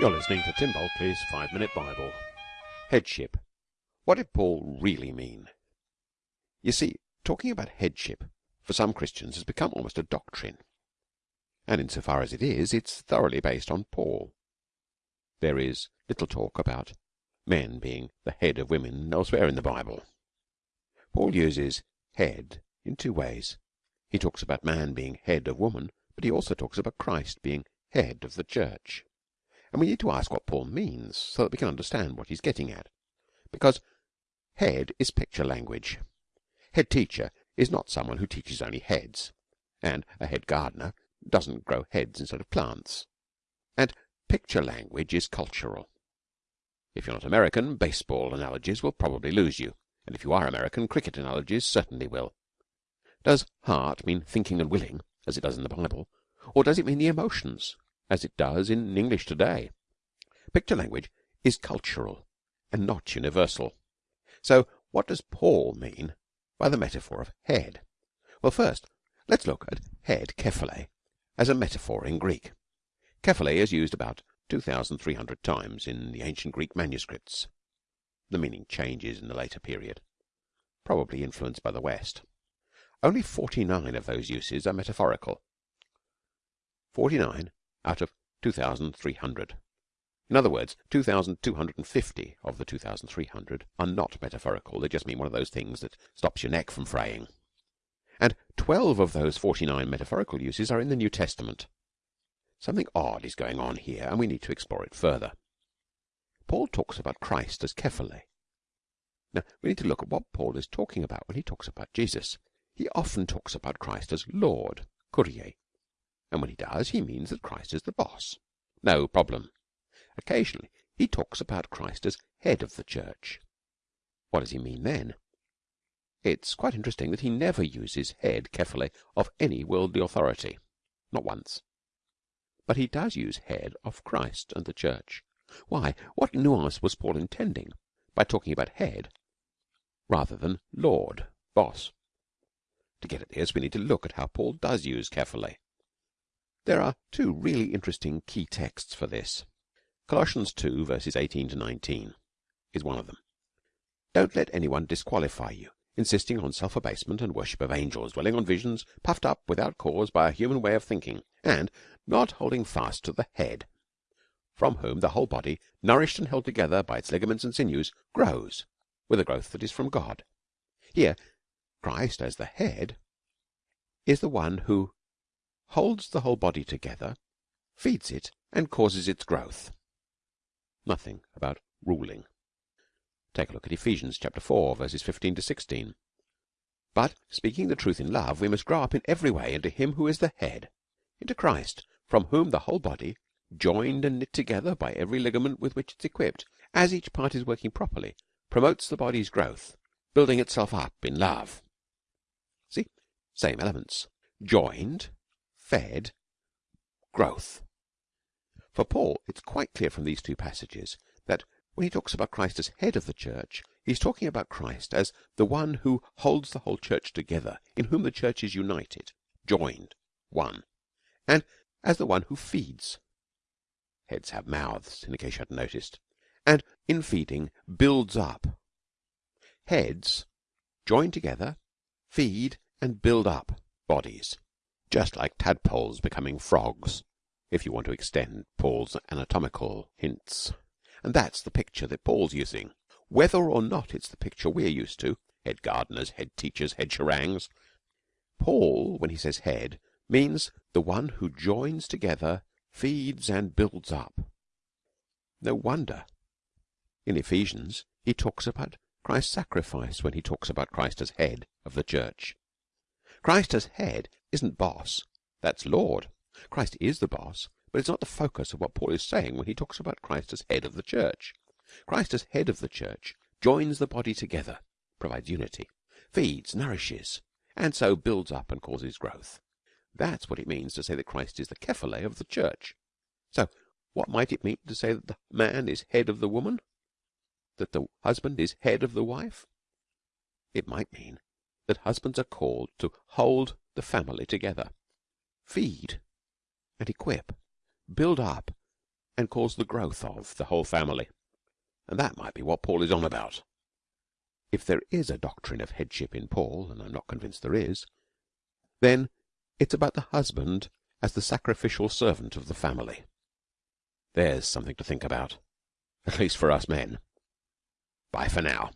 You're listening to Tim Bulkeley's Five Minute Bible. Headship. What did Paul really mean? You see, talking about headship for some Christians has become almost a doctrine. And insofar as it is, it's thoroughly based on Paul. There is little talk about men being the head of women elsewhere in the Bible. Paul uses head in two ways. He talks about man being head of woman, but he also talks about Christ being head of the church. And we need to ask what Paul means so that we can understand what he's getting at. Because head is picture language. Head teacher is not someone who teaches only heads, and a head gardener doesn't grow heads instead of plants. And picture language is cultural. If you're not American, baseball analogies will probably lose you, and if you are American, cricket analogies certainly will. Does heart mean thinking and willing, as it does in the Bible, or does it mean the emotions, as it does in English today? Picture language is cultural and not universal. So, what does Paul mean by the metaphor of head? Well, first, let's look at head, kephale, as a metaphor in Greek. Kephale is used about 2,300 times in the ancient Greek manuscripts. The meaning changes in the later period, probably influenced by the West. Only 49 of those uses are metaphorical. 49 out of 2,300. In other words, 2,250 of the 2,300 are not metaphorical. They just mean one of those things that stops your neck from fraying. And 12 of those 49 metaphorical uses are in the New Testament. Something odd is going on here, and we need to explore it further. Paul talks about Christ as kephale. Now, we need to look at what Paul is talking about when he talks about Jesus. He often talks about Christ as Lord, Kyrie, and when he does, he means that Christ is the boss. No problem. Occasionally, he talks about Christ as head of the church. What does he mean then? It's quite interesting that he never uses head, kephale, of any worldly authority. Not once. But he does use head of Christ and the church. Why? What nuance was Paul intending by talking about head rather than Lord, boss? To get at this, we need to look at how Paul does use kephale. There are two really interesting key texts for this. Colossians 2 verses 18 to 19 is one of them. Don't let anyone disqualify you, insisting on self-abasement and worship of angels, dwelling on visions, puffed up without cause by a human way of thinking, and not holding fast to the head, from whom the whole body, nourished and held together by its ligaments and sinews, grows with a growth that is from God. Here, Christ as the head is the one who holds the whole body together, feeds it, and causes its growth. Nothing about ruling. Take a look at Ephesians chapter 4 verses 15 to 16. But speaking the truth in love, we must grow up in every way into him who is the head, into Christ, from whom the whole body, joined and knit together by every ligament with which it's equipped, as each part is working properly, promotes the body's growth, building itself up in love. See? Same elements. Joined, fed, growth. For Paul, it's quite clear from these two passages that when he talks about Christ as head of the church, he's talking about Christ as the one who holds the whole church together, in whom the church is united, joined, one, and as the one who feeds. Heads have mouths, in case you hadn't noticed, and in feeding builds up. Heads join together, feed, and build up bodies just like tadpoles becoming frogs, if you want to extend Paul's anatomical hints. And that's the picture that Paul's using. Whether or not it's the picture we're used to, head gardeners, head teachers, head sherangs, Paul, when he says head, means the one who joins together, feeds and builds up. No wonder. In Ephesians, he talks about Christ's sacrifice when he talks about Christ as head of the church. Christ as head isn't boss, that's Lord. Christ is the boss, but it's not the focus of what Paul is saying when he talks about Christ as head of the church. Christ as head of the church joins the body together, provides unity, feeds, nourishes, and so builds up and causes growth. That's what it means to say that Christ is the kephale of the church. So, what might it mean to say that the man is head of the woman? That the husband is head of the wife? It might mean that husbands are called to hold the family together, feed and equip, build up and cause the growth of the whole family. And that might be what Paul is on about. If there is a doctrine of headship in Paul, and I'm not convinced there is, then it's about the husband as the sacrificial servant of the family. There's something to think about, at least for us men. Bye for now.